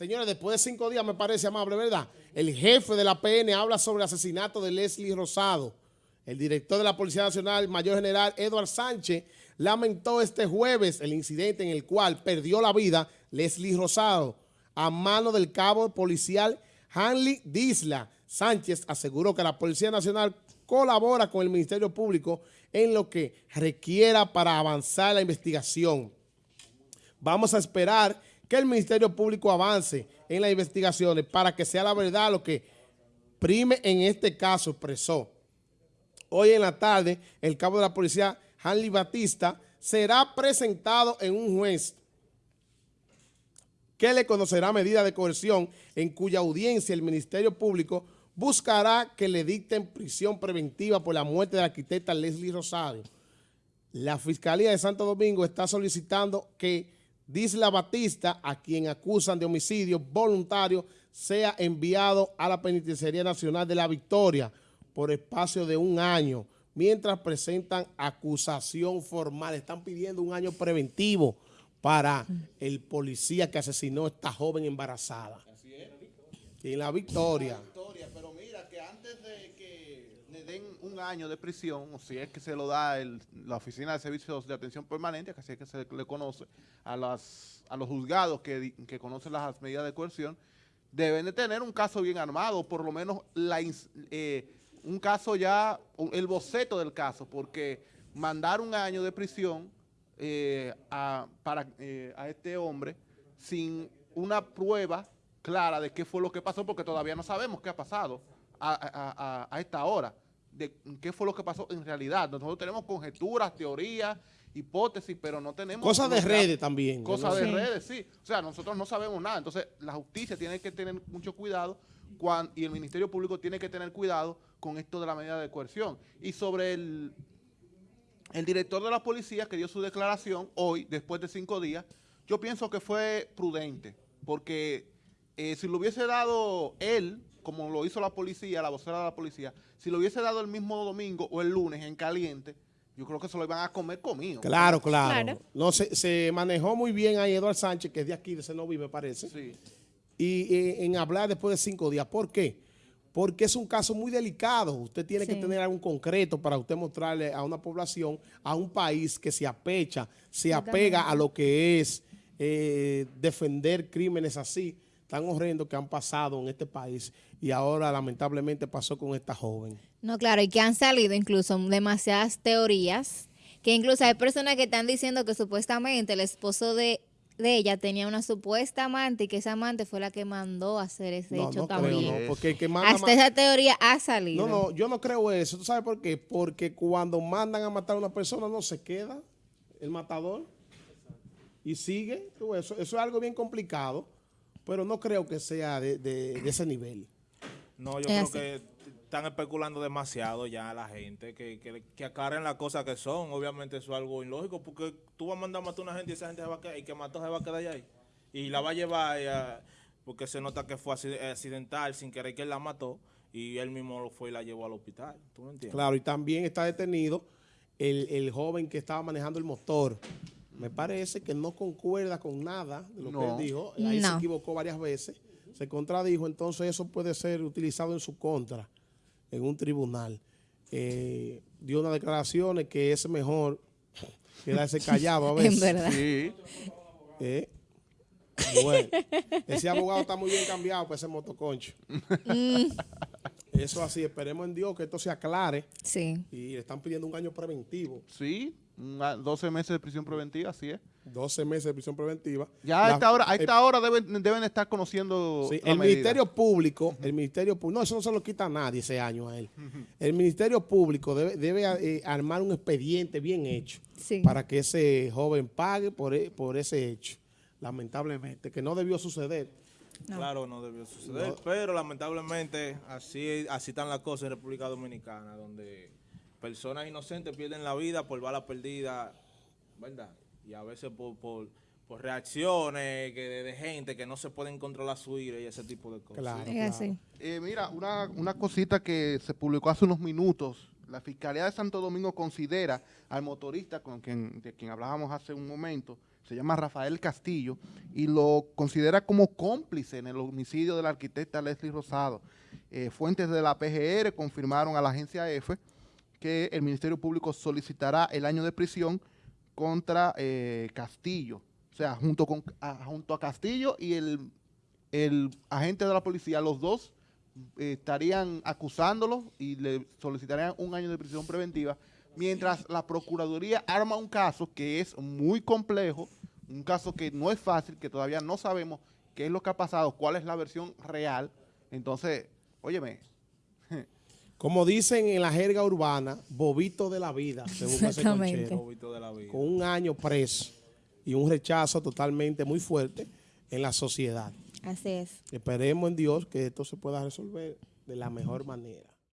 Señores, después de cinco días me parece amable, ¿verdad? El jefe de la PN habla sobre el asesinato de Leslie Rosado. El director de la Policía Nacional, Mayor General Edward Sánchez, lamentó este jueves el incidente en el cual perdió la vida Leslie Rosado a mano del cabo policial Hanley Disla. Sánchez aseguró que la Policía Nacional colabora con el Ministerio Público en lo que requiera para avanzar la investigación. Vamos a esperar que el Ministerio Público avance en las investigaciones para que sea la verdad lo que prime en este caso, expresó. Hoy en la tarde, el cabo de la policía, Hanley Batista, será presentado en un juez que le conocerá medida de coerción en cuya audiencia el Ministerio Público buscará que le dicten prisión preventiva por la muerte de la arquitecta Leslie Rosario. La Fiscalía de Santo Domingo está solicitando que Disla Batista, a quien acusan de homicidio voluntario, sea enviado a la Penitenciaría Nacional de la Victoria por espacio de un año, mientras presentan acusación formal. Están pidiendo un año preventivo para el policía que asesinó a esta joven embarazada. Así es. En la Victoria den un año de prisión, o si es que se lo da la Oficina de Servicios de Atención Permanente, que así es que se le conoce, a, las, a los juzgados que, conocen las medidas de coerción, deben de tener un caso bien armado, por lo menos la, eh, un caso ya, el boceto del caso, porque mandar un año de prisión eh, a, para, eh, a este hombre sin una prueba clara de qué fue lo que pasó, porque todavía no sabemos qué ha pasado a esta hora de qué fue lo que pasó en realidad. Nosotros tenemos conjeturas, teorías, hipótesis, pero no tenemos... Cosas de redes también. Cosas de redes, sí. O sea, nosotros no sabemos nada. Entonces, la justicia tiene que tener mucho cuidado y el Ministerio Público tiene que tener cuidado con esto de la medida de coerción. Y sobre el, el director de la policía que dio su declaración hoy, después de cinco días, yo pienso que fue prudente, porque eh, si lo hubiese dado él como lo hizo la policía, la vocera de la policía, si lo hubiese dado el mismo domingo o el lunes en caliente, yo creo que se lo iban a comer comido. Claro, claro. No, se, se, manejó muy bien ahí Eduardo Sánchez, que es de aquí, de Senoví, me parece. Sí. Y eh, en hablar después de cinco días. ¿Por qué? Porque es un caso muy delicado. Usted tiene que tener algo concreto para usted mostrarle a una población, a un país que se apecha, se apega a lo que es eh, defender crímenes así tan horrendos que han pasado en este país y ahora lamentablemente pasó con esta joven. No, claro, y que han salido incluso demasiadas teorías, que incluso hay personas que están diciendo que supuestamente el esposo de, ella tenía una supuesta amante y que esa amante fue la que mandó a hacer ese hecho también. porque que Hasta esa teoría ha salido. No, no, yo no creo eso. ¿Tú sabes por qué? Porque cuando mandan a matar a una persona no se queda el matador y sigue. Eso, eso es algo bien complicado pero no creo que sea de, ese nivel. No, yo creo que están especulando demasiado ya la gente, que, que, que las cosas que son. Obviamente eso es algo ilógico, porque tú vas a mandar a matar a una gente y esa gente se va a quedar, y que mató se va a quedar ahí. Y la va a llevar, porque se nota que fue accidental, sin querer que él la mató, y él mismo lo fue y la llevó al hospital. ¿Tú me entiendes? Claro, y también está detenido el, el joven que estaba manejando el motor me parece que no concuerda con nada de lo que él dijo. Ahí se equivocó varias veces, se contradijo, entonces eso puede ser utilizado en su contra en un tribunal. Eh, dio unas declaraciones que es mejor quedarse callado a veces. En verdad. Sí. Eh, bueno, ese abogado está muy bien cambiado para ese motoconcho. Mm. Eso así, esperemos en Dios que esto se aclare. Sí. Y le están pidiendo un año preventivo. Sí, 12 meses de prisión preventiva, así es. 12 meses de prisión preventiva. Ya a esta hora, a esta hora deben, deben estar conociendo sí, El Ministerio Público, el Ministerio Público, no, eso no se lo quita a nadie ese año a él. El Ministerio Público debe, debe eh, armar un expediente bien hecho para que ese joven pague por, e, por ese hecho, lamentablemente, que no debió suceder. Claro, no debió suceder, pero lamentablemente así, así están las cosas en República Dominicana, donde personas inocentes pierden la vida por balas perdidas, ¿verdad? Y a veces por, por, reacciones que de, gente que no se pueden controlar su ira y ese tipo de cosas. Claro, así. Eh, mira, una, una cosita que se publicó hace unos minutos. La Fiscalía de Santo Domingo considera al motorista con quien, de quien hablábamos hace un momento, se llama Rafael Castillo, y lo considera como cómplice en el homicidio de la arquitecta Leslie Rosado. Eh, fuentes de la PGR confirmaron a la agencia EFE que el Ministerio Público solicitará el año de prisión contra eh, Castillo. O sea, junto, con, a, junto a Castillo y el, el agente de la policía, los dos eh, estarían acusándolos y le solicitarían un año de prisión preventiva, mientras la Procuraduría arma un caso que es muy complejo, un caso que no es fácil, que todavía no sabemos qué es lo que ha pasado, cuál es la versión real. Entonces, óyeme, Como dicen en la jerga urbana, bobito de la vida, según ese conchero, Bobito de la vida. con un año preso y un rechazo totalmente muy fuerte en la sociedad. Así es. Esperemos en Dios que esto se pueda resolver de la mejor manera.